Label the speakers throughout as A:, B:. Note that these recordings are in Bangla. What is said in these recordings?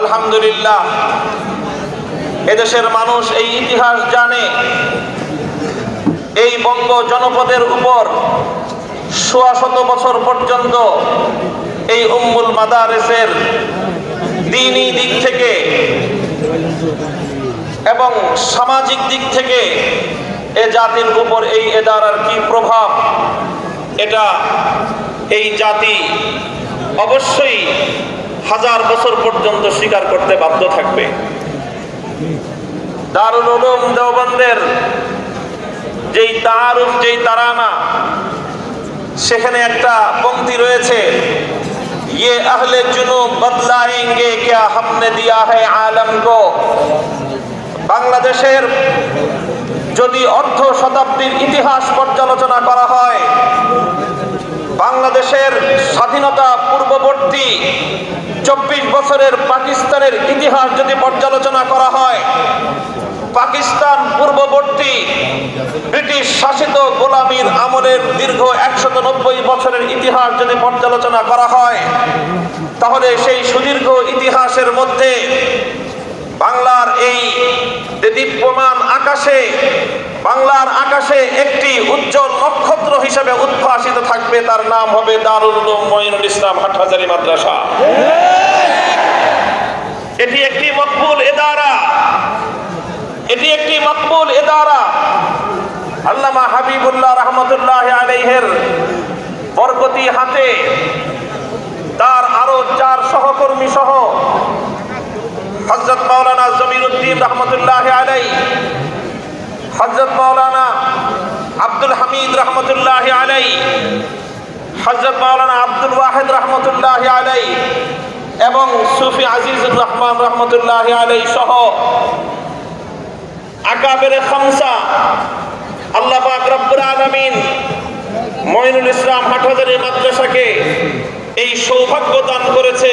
A: আলহামদুলিল্লাহ, এদেশের মানুষ এই ইতিহাস জানে। এই বঙ্গ জনপদের উপর সোয়া শত বছর পর্যন্ত এই উম্মুল মাদারেসের দিনই দিক থেকে এবং সামাজিক দিক থেকে এ জাতির উপর এই এদারার কি প্রভাব, এটা এই জাতি অবশ্যই হাজার বছর পর্যন্ত স্বীকার করতে বাধ্য থাকবে দারুল উলুম দেওবন্দের যেই তারুফ যেই তারানা সেখানে একটা পংক্তি রয়েছে ये अहले जुनूब बदलाएंगे क्या हमने दिया है आलम को বাংলাদেশের যদি অর্ধ শতাব্দীর ইতিহাস পর্যালোচনা করা হয় বাংলাদেশের স্বাধীনতা পূর্ববর্তী চব্বিশ বছরের পাকিস্তানের ইতিহাস যদি পর্যালোচনা করা হয়, পাকিস্তান পূর্ববর্তী ব্রিটিশ শাসিত গোলামীর আমলের দীর্ঘ একশত নব্বই বছরের ইতিহাস যদি পর্যালোচনা করা হয়, তাহলে সেই সুদীর্ঘ ইতিহাসের মধ্যে বাংলার এই যে দীপ্যমান আকাশে, বাংলার আকাশে একটি উজ্জ্বল নক্ষত্র হিসেবে উদ্ভাসিত থাকবে, তার নাম হবে দারুল মঈনুল ইসলাম হাটহাজারি মাদ্রাসা। এটি একটি মকবুল এদারা এটি একটি মকবুল এদারা আল্লামা হাবিবুল্লাহ রহমতুল্লাহ আলাইহের বরকতি হাতে তার আরও চার সহকর্মী সহ হজরত মৌলানা জমির উদ্দিন রহমতুল্লাহ আলাই হজরত মৌলানা আব্দুল হামিদ রহমতুল্লাহ আলাই হজরত মৌলানা আব্দুল ওয়াহেদ রহমতুল্লাহ আলাই এবং সুফি আজিজুর রহমান রহমতুল্লাহ আলাই সহ আকাবের খামসা, আল্লাহ পাক রব্বুল আলামিন মঈনুল ইসলাম হাটহাজারি মাদ্রাসাকে এই সৌভাগ্য দান করেছে।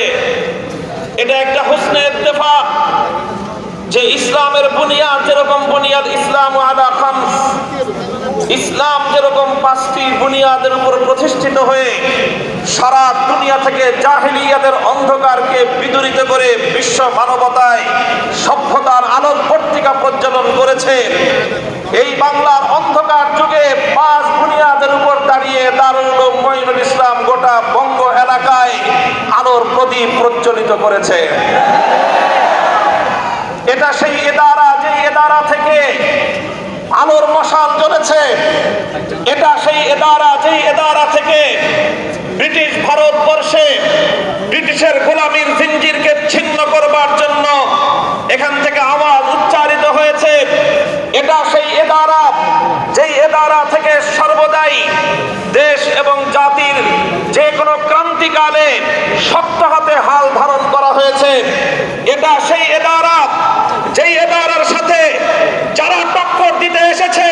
A: এটা একটা হুসনে ইত্তেফাক যে ইসলামের বুনিয়াদ যেরকম বুনিয়াদ ইসলাম আলা খামস, ইসলাম যেরকম পাঁচটি বুনিয়াদের উপর প্রতিষ্ঠিত হয়ে সারা দুনিয়া থেকে জাহিলিয়াতের অন্ধকারকে বিদূরিত করে বিশ্ব মানবতায় সভ্যতার আলোক পত্রিকা প্রজ্বলন করেছে, এই বাংলার অন্ধকার যুগে পাঁচ বুনিয়াদের উপর দাঁড়িয়ে দারুল মঈনুল ইসলাম গোটা বঙ্গ এলাকায় আলোর প্রদীপ প্রজ্বলিত করেছে। এটা সেই এদারা, যে এদারা থেকে আলোর মশাল জ্বলেছে। এটা সেই এদারা যেই এদারা থেকে ব্রিটিশ ভারতবর্ষে ব্রিটিশের গোলামীর জিঞ্জিরকে ছিন্ন করবার জন্য এখান থেকে আওয়াজ উচ্চারিত হয়েছে। এটা সেই এদারা, যেই এদারা থেকে সর্বদাই দেশ এবং জাতির যে কোনো ক্রান্তিকালে শক্ত হাতে হাল ধারণ করা হয়েছে। এটা সেই এদারা যেই এদারার সাথে যারা টক্কর দিতে এসেছে,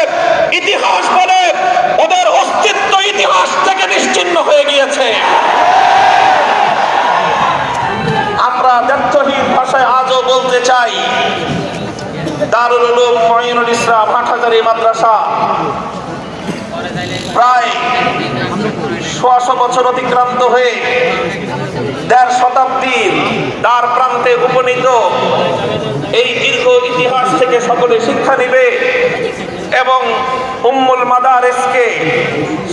A: ইতিহাস বলে ওদের অস্তিত্ব ইতিহাস থেকে নিশ্চিন্ন হয়ে গিয়েছে। আমরা ব্যর্থহীন ভাষায় আজও বলতে চাই, দারুল ইসলাম হাটহাজারি মাদ্রাসা প্রায় সোয়াশো বছর অতিক্রান্ত হয়ে দেড় শতাব্দীর দ্বার প্রান্তে উপনীত এই দীর্ঘ ইতিহাস থেকে সকলে শিক্ষা নিবে এবং উম্মুল মাদারেসকে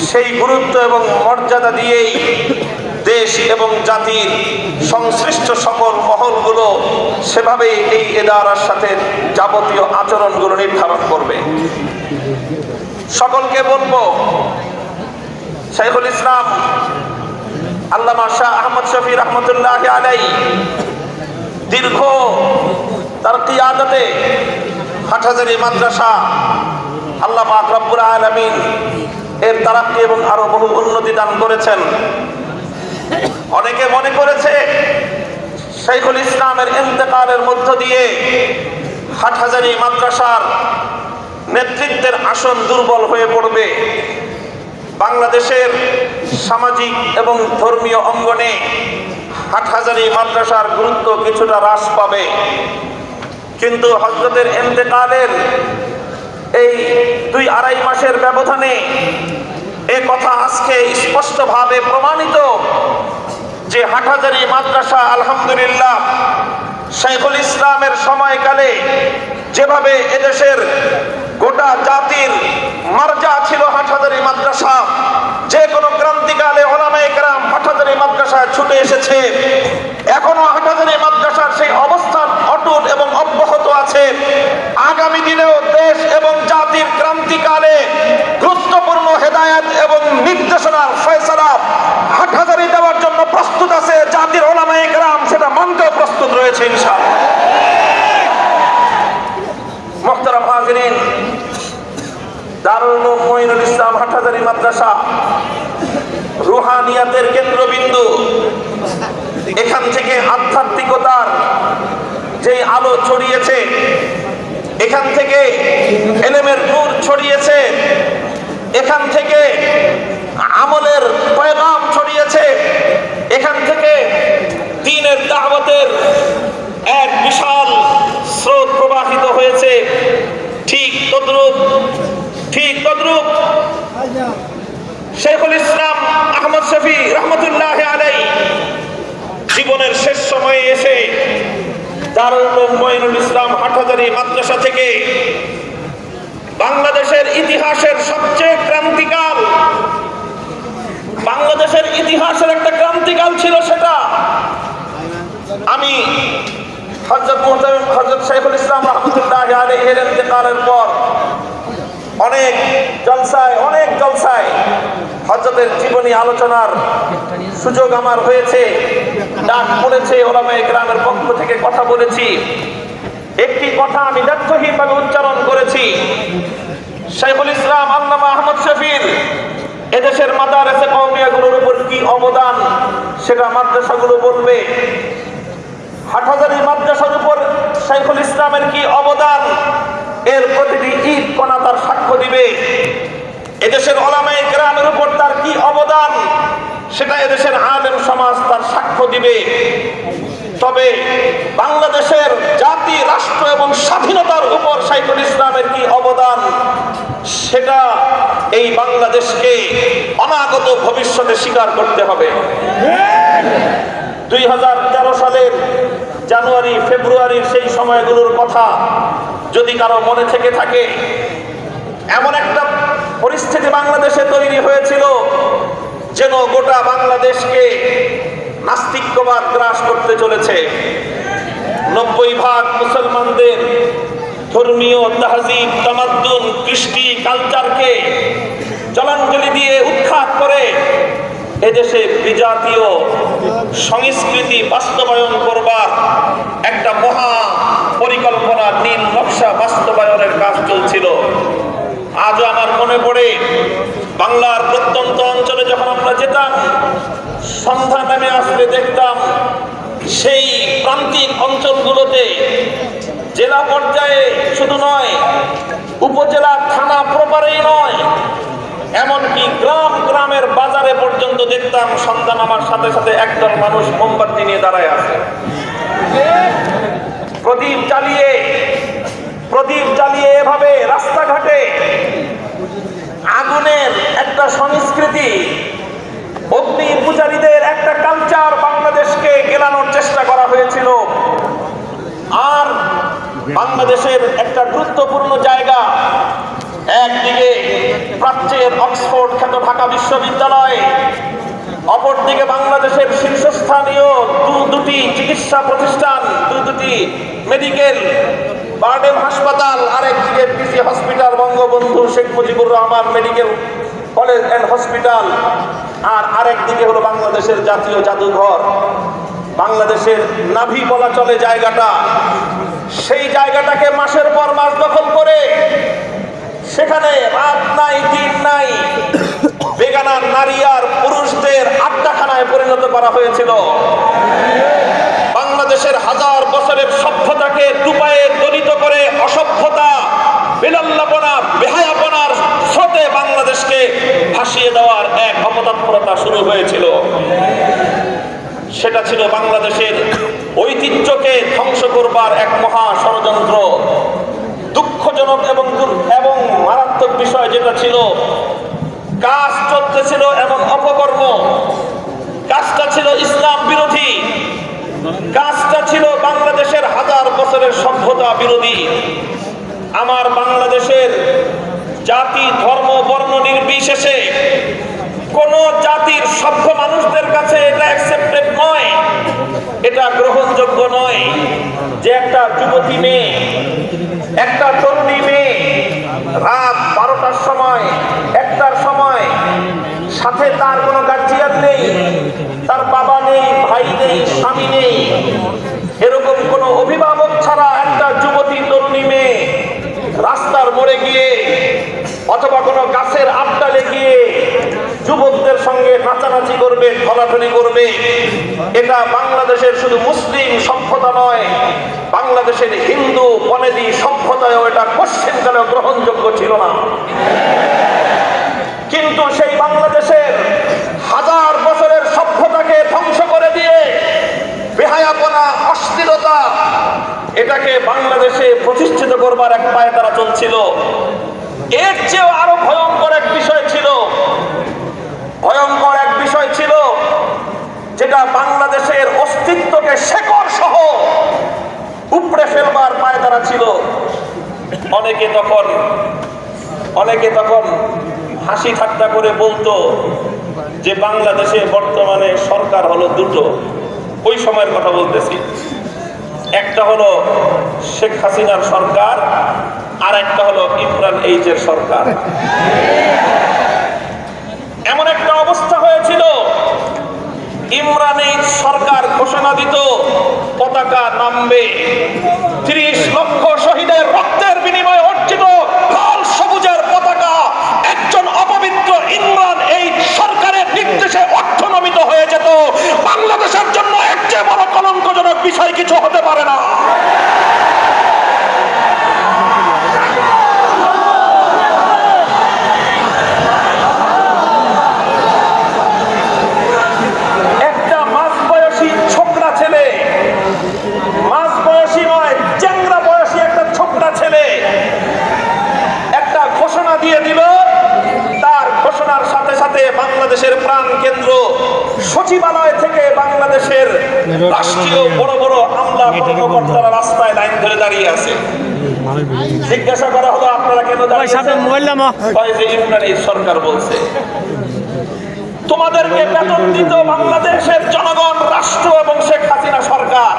A: সেই গুরুত্ব এবং মর্যাদা দিয়েই দেশ এবং জাতির সংশ্লিষ্ট সকল মহলগুলো সেভাবেই এই এদারার সাথে যাবতীয় আচরণগুলো নির্ধারণ করবে। সকলকে বলব, শাইখুল ইসলাম, আল্লামা শাহ আহমদ শফি রহমতুল্লাহ আলাই দীর্ঘ তার কিয়াদতে হাটহাজারি মাদ্রাসা আল্লাহ পাক আলামিন এর তারাক্কি এবং আরও বহু উন্নতি দান করেছেন। অনেকে মনে করেছে শাইখুল ইসলামের ইন্তেকালের মধ্য দিয়ে হাটহাজারি মাদ্রাসার নেতৃত্বের আসন দুর্বল হয়ে পড়বে। বাংলাদেশের সামাজিক এবং ধর্মীয় অঙ্গনে হাটহাজারি মাদ্রাসার গুরুত্ব কিছুটা হ্রাস পাবে। কিন্তু হজরতের এন্তেকালের এই দুই আড়াই মাসের ব্যবধানে এ কথা আজকে স্পষ্টভাবে প্রমাণিত যে হাটহাজারি মাদ্রাসা আলহামদুলিল্লাহ শাইখুল ইসলামের সময়কালে যেভাবে এদেশের গোটা জাতির মার্জা ছিল হাটহাজারি মাদ্রাসা। যে কোনো ক্রান্তিকালে ওলামায়ে কেরাম হাটহাজারি মাদ্রাসায় ছুটে এসেছে। এখনও হাটহাজারি মাদ্রাসার সেই অবস্থান অটুট এবং অব্যাহত আছে। আগামী দিনেও দেশ এবং জাতির ক্রান্তিকালে গুরুত্বপূর্ণ হেদায়েত এবং নির্দেশনার ফয়সালা হাটহাজারি দেওয়ার জন্য প্রস্তুত আছে জাতির ওলামায়ে কেরাম, সেটা মানতেও প্রস্তুত রয়েছে ইনশাআল্লাহ। মোহতারাম হাজরিন, দারুল মঈনুল ইসলাম হাটহাজারি মাদ্রাসা, রুহানিয়াতের কেন্দ্রবিন্দু। এখান থেকে আধ্যাত্মিকতার যে আলো ছড়িয়েছে, এখান থেকে এলেমের নূর ছড়িয়েছে, এখান থেকে আমলের পয়গাম ছড়িয়েছে, এখান থেকে দিনের দাওয়াতের এক বিশাল স্রোত প্রবাহিত হয়েছে ঠিক তদ্রুপ ঠিক তদ্রুপ শেখুল ইসলাম আহমদ শফি রহমতুল্লাহ আলাই জীবনের শেষ সময়ে এসে দারুল ইসলাম হাটহাজারি মাদ্রাসা থেকে বাংলাদেশের ইতিহাসের সবচেয়ে ক্রান্তিকাল, বাংলাদেশের ইতিহাসের একটা ক্রান্তিকাল ছিল সেটা আমি হজরত ইসলাম পর অনেক জলসায় অনেক জলসায় জীবনী আলোচনার সুযোগ আমার হয়েছে। ডাক পড়েছে ওলামায়ে গ্রামের পক্ষ থেকে কথা বলেছি। একটি কথা আমি ব্যর্থহীনভাবে উচ্চারণ করেছি। শাইখুল ইসলাম আল্লামা আহমদ শফির, এদেশের মাদারেসে কৌমিয়াগুলোর উপর কি অবদান সেটা মাদ্রাসাগুলো বলবে। হাটহাজারি মাদ্রাসার উপর শাইখুল ইসলামের কি অবদান? এর প্রতিটি ঈদ কণা তার সাক্ষ্য দিবে। এদেশের ওলামায়ে গ্রামের উপর তার কি অবদান? সেটা এদেশের আলেম সমাজ তার সাক্ষ্য দিবে। তবে বাংলাদেশের জাতি, রাষ্ট্র এবং স্বাধীনতার উপর শাইখুল ইসলামের কি অবদান, সেটা এই বাংলাদেশকে অনাগত ভবিষ্যতে স্বীকার করতে হবে। দুই হাজার তেরো সালের জানুয়ারি, ফেব্রুয়ারির সেই সময়গুলোর কথা যদি কারও মনে থেকে থাকে, এমন একটা পরিস্থিতি বাংলাদেশে তৈরি হয়েছিল যেন গোটা বাংলাদেশকে নাস্তিক্যবাদ গ্রাস করতে চলেছে। নব্বই ভাগ মুসলমানদের ধর্মীয় তাহজিব, তামাদ্দুন, কৃষ্টি কালচারকে জলাঞ্জলি দিয়ে উৎখাত করে এদেশে বিজাতীয় সংস্কৃতি বাস্তবায়ন করবার একটা মহা পরিকল্পনা দিন নকশা বাস্তবায়নের কাজ চলছিল। আজও আমার মনে পড়ে বাংলার প্রত্যন্ত অঞ্চলে যখন আমরা যেতাম, সন্ধ্যা নামে আসলে দেখতাম, সেই প্রান্তিক অঞ্চলগুলোতে জেলা পর্যায়ে শুধু নয়, উপজেলা, থানা প্রপারেই নয়, এমনকি গ্রাম, গ্রামের বাজারে পর্যন্ত দেখতাম সন্ধ্যা নামার সাথে সাথে একদল মানুষ মোমবাতি নিয়ে দাঁড়ায় আছে। প্রদীপ জ্বালিয়ে প্রদীপ জ্বালিয়ে এভাবে রাস্তাঘাটে আগুনের একটা সংস্কৃতি, অগ্নি পূজারীদের একটা কালচার বাংলাদেশকে গেলানোর চেষ্টা করা হয়েছিল। আর বাংলাদেশের একটা গুরুত্বপূর্ণ জায়গা, একদিকে প্রাচ্যের অক্সফোর্ড খ্যাত ঢাকা বিশ্ববিদ্যালয়, অপরদিকে বাংলাদেশের শীর্ষস্থানীয় দু দুটি চিকিৎসা প্রতিষ্ঠান দু দুটি মেডিকেল বার্ডেম হাসপাতাল আরেকদিকে PC hospital, Bangabandhu Sheikh Mujibur Rahman medical college and hospital. আর আরেক দিকে হলো বাংলাদেশের জাতীয় জাদুঘর। বাংলাদেশের নাভি বলা চলে জায়গাটা। সেই জায়গাটাকে মাসের পর মাস দখল করে সেখানে রাত নাই, দিন নাই বেগানার নারী আর পুরুষদের আড্ডাখানায় পরিণত করা হয়েছিল বাংলাদেশের হাজার বছরের সভ্যতাকে দুপায়ে দলিত করে অসভ্যতা বেলাল্লাপনা বেহায়াপনার স্রোতে বাংলাদেশকে ভাসিয়ে দেওয়ার এক অপতৎপরতা শুরু হয়েছিল। সেটা ছিল বাংলাদেশের ঐতিহ্যকে ধ্বংস করবার এক মহা ষড়যন্ত্র। দুঃখজনক এবং এবং মারাত্মক বিষয় যেটা ছিল, কাজ চলতেছিল এবং অপকর্ম। কাজটা ছিল ইসলাম বিরোধী। কাজটা ছিল বাংলাদেশের হাজার বছরের সভ্যতা বিরোধী। আমার বাংলাদেশের জাতি, ধর্ম, বর্ণ নির্বিশেষে কোন জাতির সভ্য মানুষদের কাছে এটা অ্যাকসেপ্টেড নয়। এটা গ্রহণযোগ্য নয় যে একটা যুবতী মেয়ে, একটা তরুণী মেয়ে রাত বারোটার সময়, একটার সময় সাথে তার কোনো গার্জিয়ান নেই, তার বাবা নেই, ভাই নেই, স্বামী নেই। এরকম কোনো অভিভাবক ছাড়া একটা যুবতী, তরুণী মেয়ে রাস্তার মোড়ে গিয়ে অথবা কোনো গাছের আড্ডালে গিয়ে যুবকদের সঙ্গে নাচানাচি করবে, ঠলাঠলি করবে। এটা বাংলাদেশের শুধু মুসলিম সভ্যতা নয়, বাংলাদেশের হিন্দু বনেদি সভ্যতায়ও এটা পশ্চিমকালেও গ্রহণযোগ্য ছিল না। কিন্তু সেই বাংলাদেশের হাজার বছরের সভ্যতাকে ধ্বংস করে দিয়ে বেহায়াপনা অস্থিরতা এটাকে বাংলাদেশে প্রতিষ্ঠিত করবার এক পায়ে তারা চলছিল। এর চেয়েও আরও ভয়ঙ্কর এক বিষয় ছিল। ভয়ঙ্কর এক বিষয় ছিল যেটা বাংলাদেশের অস্তিত্বকে শেকড় সহ উপড়ে ফেলবার পায়ে তারা ছিল। অনেকে তখন অনেকে তখন হাসি ঠাট্টা করে বলতো যে বাংলাদেশে বর্তমানে সরকার হলো দুটো। ওই সময়ের কথা বলতেছি। একটা হলো শেখ হাসিনার সরকার আর একটা হলো ইমরান এইচের সরকার। এমন একটা অবস্থা হয়েছিল সরকার ঘোষণা দিত, পতাকা নামবে। ত্রিশ লক্ষ শহীদের রক্তের বিনিময়ে অর্জিত লাল সবুজের পতাকা, একজন অপবিত্র ইমরান এই সরকারের নির্দেশে অর্থনমিত হয়ে যেত। বাংলাদেশের জন্য চেয়ে বড় কলঙ্কজনক বিষয় কিছু হতে পারে না একটা মাঝ বয়সী ছোকরা ছেলে মাঝ বয়সী নয় চ্যাংরা বয়সী একটা ছোকরা ছেলে একটা ঘোষণা দিয়ে দিল তার ঘোষণার সাথে সাথে বাংলাদেশের প্রাণ কেন্দ্র সচিবালয় থেকে বাংলাদেশের রাষ্ট্রীয় বড় বড় আমলা কর্মকর্তারা রাস্তায় লাইন ধরে দাঁড়িয়ে আছে জিজ্ঞাসা করা হলো আপনারা কেন দাঁড়িয়ে
B: সাথে
A: আছেন?
B: মোবাইল নামা
A: হয় যে ইমরান সরকার বলছে। তোমাদেরকে বেতন দিত বাংলাদেশের জনগণ, রাষ্ট্র এবং শেখ হাসিনা সরকার।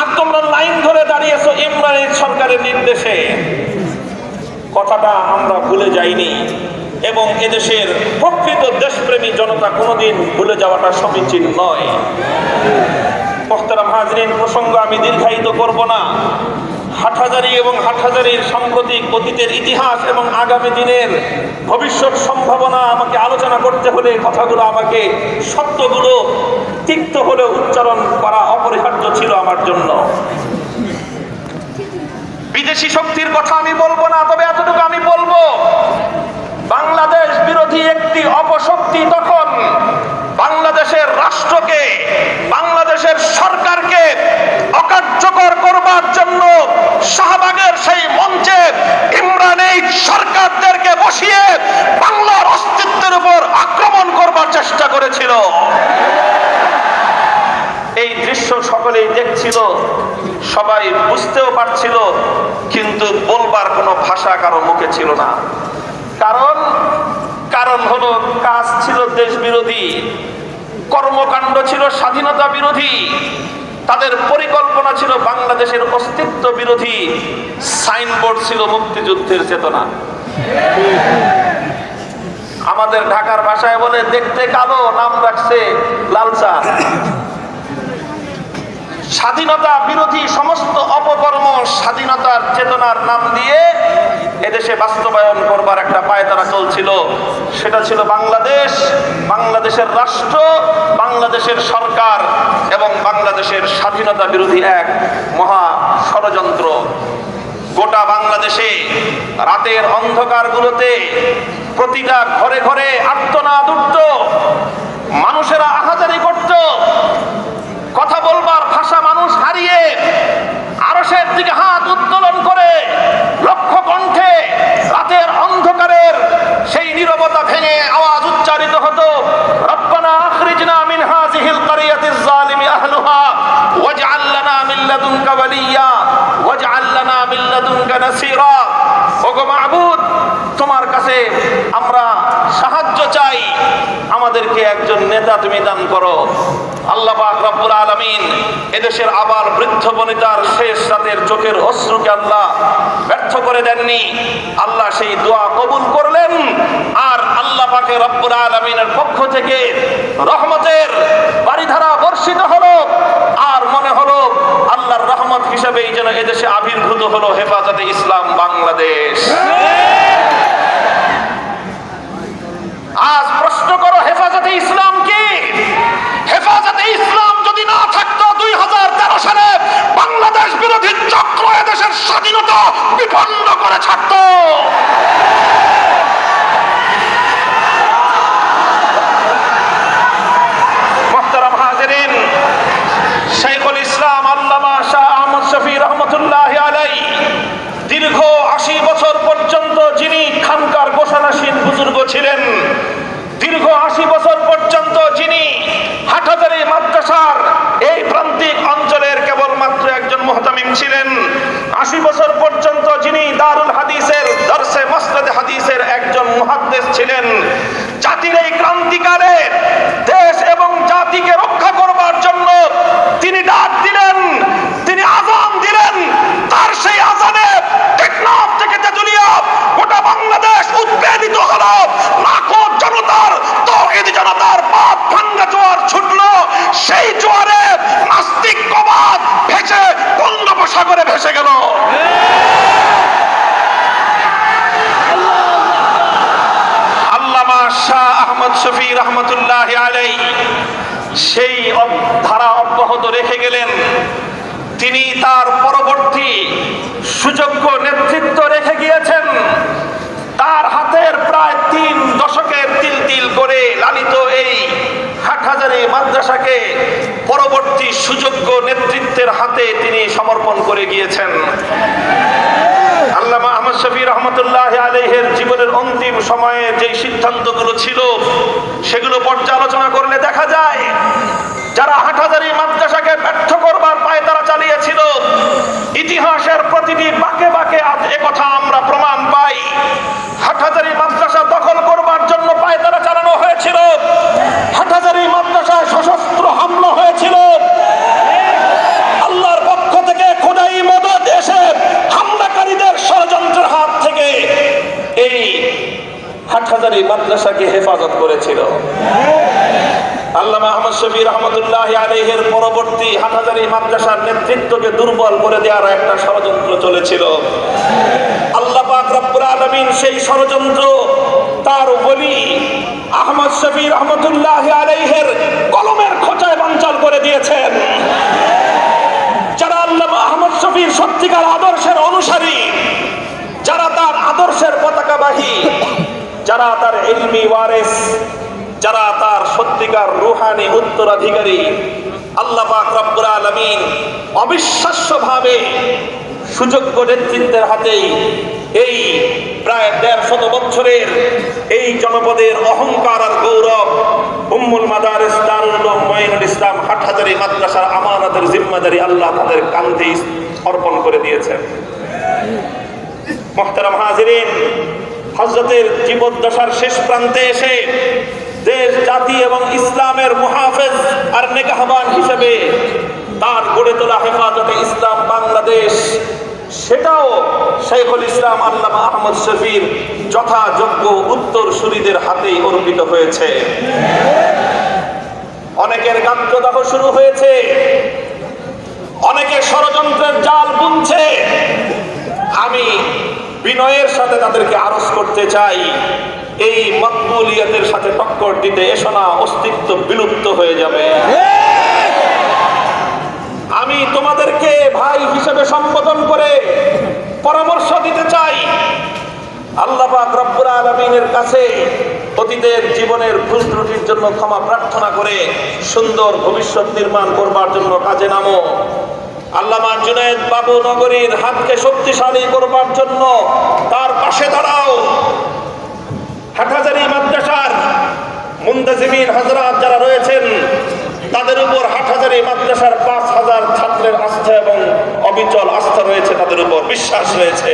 A: আর তোমরা লাইন ধরে দাঁড়িয়েছো ইমরান সরকারের নির্দেশে। কথাটা আমরা ভুলে যাইনি এবং এদেশের প্রকৃত দেশপ্রেমী জনতা কোনোদিন ভুলে যাওয়াটা সমীচীন নয়। মোহতারাম হাজরিন, প্রসঙ্গ আমি দীর্ঘায়িত করব না। হাটহাজারি এবং হাটহাজারির সাম্প্রতিক অতীতের ইতিহাস এবং আগামী দিনের ভবিষ্যৎ সম্ভাবনা আমাকে আলোচনা করতে হলে কথাগুলো আমাকে সত্যগুলো তিক্ত হলে উচ্চারণ করা অপরিহার্য ছিল আমার জন্য। বিদেশি শক্তির কথা আমি বলব না তবে এতটুকু আমি বলব বাংলাদেশ বিরোধী একটি অপশক্তি তখন বাংলাদেশের রাষ্ট্রকে বাংলাদেশের সরকারকে অকার্যকর করবার জন্য শাহবাগের সেই মঞ্চে ইমরান এই সরকারদেরকে বসিয়ে বাংলার অস্তিত্বের উপর আক্রমণ করবার চেষ্টা করেছিল। এই দৃশ্য সকলেই দেখছিল, সবাই বুঝতেও পারছিল, কিন্তু বলবার কোনো ভাষা কারও মুখে ছিল না। কারণ কারণ হলো কাজ ছিল দেশ বিরোধী কর্মকাণ্ড ছিল স্বাধীনতা বিরোধী তাদের পরিকল্পনা ছিল বাংলাদেশের অস্তিত্ব বিরোধী। সাইনবোর্ড ছিল মুক্তিযুদ্ধের চেতনা। আমাদের ঢাকার ভাষায় বলে, দেখতে কালো, নাম রাখছে লালচা স্বাধীনতা বিরোধী সমস্ত অপকর্ম স্বাধীনতার চেতনার নাম দিয়ে এদেশে বাস্তবায়ন করবার একটা পায়তারা চলছিল। সেটা ছিল বাংলাদেশ, বাংলাদেশের রাষ্ট্র, বাংলাদেশের সরকার এবং বাংলাদেশের স্বাধীনতা বিরোধী এক মহা ষড়যন্ত্র। গোটা বাংলাদেশে রাতের অন্ধকারগুলোতে প্রতিটা ঘরে ঘরে আর্তনাদ উঠত মানুষেরা আহাজারি করত কথা বলবার ভাষা মানুষ হারিয়ে আরসের দিকে হাত উত্তোলন করে লক্ষ কণ্ঠে রাতের অন্ধকারের সেই নীরবতা ভেঙে আওয়াজ উচ্চারিত হতো রব্বানা আখরিজনা মিন হাযিহিল তোমার কাছে আমরা সাহায্য চাই। আমাদেরকে একজন নেতা তুমি দান করো। আল্লাহ চোখের অশ্রুকে ব্যর্থ করে দেননি। আল্লাহ সেই দোয়া কবুল করলেন। আর আল্লাহ পাকে রব্বুল আলামিনের পক্ষ থেকে রহমতের বাড়িধারা বর্ষিত হলো আর মনে হলো আল্লাহর রহমত হিসেবেই যেন এদেশে আবির্ভূত হলো হেফাজতে ইসলাম বাংলাদেশ। আজ প্রশ্ন করো, হেফাজতে ইসলাম কি? হেফাজতে ইসলাম যদি না থাকতো, দুই হাজার তেরো সালে বাংলাদেশ বিরোধী চক্র এদেশের স্বাধীনতা বিপন্ন করে ছাড়তো মোহতারাম হাজরিন শেখুল ইসলাম আল্লামা শাহ আহমদ শফি রহমতুল্লাহ আলাই দীর্ঘ আশি বছর পর্যন্ত যিনি খানকার গোসানাসীন বুজুর্গ ছিলেন দীর্ঘ আশি বছর পর্যন্ত যিনি হাটহাজারি মাদ্রাসার এই প্রান্তিক অঞ্চলের কেবলমাত্র একজন মোহতামিম ছিলেন। আশি বছর পর্যন্ত যিনি দারুল হাদিসের দর্শে মসনদে হাদিসের একজন মুহাদ্দেস ছিলেন। জাতির এই ক্রান্তিকালে দেশ এবং জাতিকে রক্ষা করবার জন্য তিনি ডাক দিলেন, তিনি আজান দিলেন, তার সেই আজানে টেকনাফ থেকে তেতুলিয়া গোটা বাংলাদেশ উদ্বেলিত হলো লাখো জনতার তৌহিদ জনতার পাপ ভাঙ্গা জোয়ার ছুটলো সেই জোয়ারে নাস্তিক কবাদ ভেসে বঙ্গোপসাগরে ভেসে গেল আল্লামা শাহ আহমদ শফি রহমতুল্লাহ আলাই সেই অব- ধারা অব্যাহত রেখে গেলেন তিনি তার পরবর্তী সুযোগ্য নেতৃত্ব রেখে গিয়েছেন তার হাতের প্রায় তিন দশকের তিল তিল করে লালিত এই হাটহাজারি মাদ্রাসাকে পরবর্তী সুযোগ্য নেতৃত্বের হাতে তিনি সমর্পণ করে গিয়েছেন। আল্লামা আহমদ শফি রহমতুল্লাহ আলহের জীবনের অন্তিম সময়ে যে সিদ্ধান্তগুলো ছিল, সেগুলো পর্যালোচনা করলে দেখা যায়, যারা হাটহাজারি মাদ্রাসাকে ব্যর্থ করবার পায়ে তারা চালিয়েছিল, ইতিহাসের প্রতিটি বাকে বাকে আজ একথা আমরা প্রমাণ পাই হাটহাজারি মাদ্রাসা দখল করবার জন্য পায়ে তারা চালানো হয়েছিল হাটহাজারি মাদ্রাসায় সশস্ত্র হামলা হয়েছিল আল্লাহর পক্ষ থেকে খোদাই মদত এসে হামলাকারীদের ষড়যন্ত্রের হাত থেকে এই হাটহাজারি মাদ্রাসাকে হেফাজত করেছিল। আল্লামা আহমদ শফি রহমতুল্লাহ আলহের পরবর্তী হাটহাজারি মাদ্রাসার নেতৃত্বকে দুর্বল করে দেওয়ার একটা ষড়যন্ত্র চলেছিল। আল্লাহ পাক আলামিন সেই ষড়যন্ত্র তার বলি আহমদ শফি রহমতুল্লাহ আলাইহের কলমের খোঁচায় বাঞ্চাল করে দিয়েছেন। যারা আল্লামা আহমদ শফির সত্যিকার আদর্শের অনুসারী, যারা তার আদর্শের পতাকাবাহী যারা তার ইলমি ওয়ারেস, যারা তার সত্যিকার রুহানি উত্তরাধিকারী, আল্লাহ রব্বুল আলামিন অবিশ্বাস্যভাবে সুযোগ্য নেতৃত্বের হাতেই এই প্রায় দেড় শত বছরের এই জনপদের অহংকার আর গৌরব উম্মুল দারুল উলুম মঈনুল ইসলাম হাটহাজারি মাদ্রাসার আমানতের জিম্মাদারি আল্লাহ তাদের কান্ধে অর্পণ করে দিয়েছেন। মোহতারাম হাজিরিন হজরতের জীবদ্দশার শেষ প্রান্তে এসে দেশ, জাতি এবং ইসলামের মুহাফেজ আর নেগাহবান হিসেবে তার গড়ে তোলা হেফাজতে ইসলাম বাংলাদেশ, সেটাও শেখুল ইসলাম আল্লামা আহমদ শফির যথাযোগ্য উত্তর সুরীদের হাতেই অর্পিত হয়েছে। অনেকের গাত্রদাহ শুরু হয়েছে অনেকে ষড়যন্ত্রের জাল বুনছে। আমি বিনয়ের সাথে তাদেরকে আরজ করতে চাই। এই মকবুলিয়তের সাথে টক্কর দিতে এসো না, অস্তিত্ব বিলুপ্ত হয়ে যাবে। আমি তোমাদেরকে ভাই হিসেবে সম্বোধন করে পরামর্শ দিতে চাই। আল্লাহ কাছে জীবনের জন্য ক্ষমা প্রার্থনা করে সুন্দর ভবিষ্যৎ নির্মাণ করবার জন্য কাজে নামো। আল্লামা জুনায়েদ বাবু নগরীর হাতকে শক্তিশালী করবার জন্য তার পাশে দাঁড়াও। হাটহাজারি মাদ্রাসার মুন্তাজিমিন হাজরাত যারা রয়েছেন, তাদের উপর হাটহাজারি মাদ্রাসার পাঁচ হাজার ছাত্রের আস্থা এবং অবিচল আস্থা রয়েছে, তাদের উপর বিশ্বাস রয়েছে।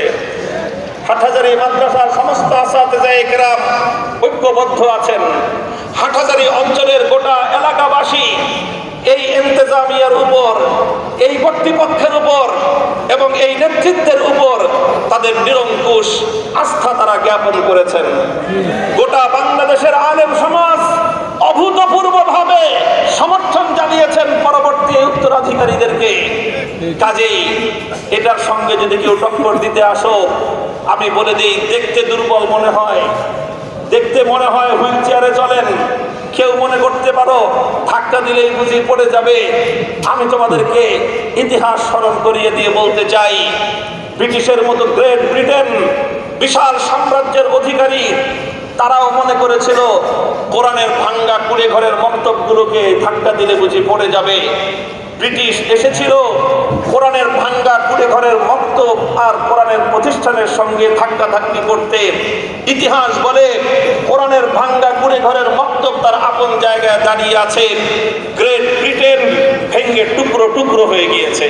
A: হাটহাজারি মাদ্রাসার সমস্ত আসাতে যায় কেরাম ঐক্যবদ্ধ আছেন। হাটহাজারি অঞ্চলের গোটা এলাকাবাসী এই ইন্তেজামিয়ার উপর, এই কর্তৃপক্ষের উপর এবং এই নেতৃত্বের উপর তাদের নিরঙ্কুশ আস্থা তারা জ্ঞাপন করেছেন। গোটা বাংলাদেশের আলেম সমাজ অভূতপূর্বভাবে সমর্থন জানিয়েছেন পরবর্তী উত্তরাধিকারীদেরকে। কাজেই এটার সঙ্গে যদি কেউ টক্কর দিতে আসো, আমি বলে দিই, দেখতে দুর্বল মনে হয়, দেখতে মনে হয় হুইল চেয়ারে চলেন। কেউ মনে করতে পারো, ধাক্কা দিলেই বুঝি পড়ে যাবে। আমি তোমাদেরকে ইতিহাস স্মরণ করিয়ে দিয়ে বলতে চাই, ব্রিটিশের মতো গ্রেট ব্রিটেন, বিশাল সাম্রাজ্যের অধিকারী, তারাও মনে করেছিল কোরআনের ভাঙ্গা কুড়ে ঘরের মন্তব্যগুলোকে ধাক্কা দিলে বুঝি পড়ে যাবে। ব্রিটিশ এসেছিল কোরআনের ভাঙ্গা কুড়ে ঘরের মক্ত আর কোরআনের প্রতিষ্ঠানের সঙ্গে ধাক্কা ধাক্কি করতে। ইতিহাস বলে, কোরআনের ভাঙ্গা কুড়ে ঘরের মক্তব তার আপন জায়গায় দাঁড়িয়ে আছে। গ্রেট ব্রিটেন ভেঙ্গে টুকরো টুকরো হয়ে গিয়েছে।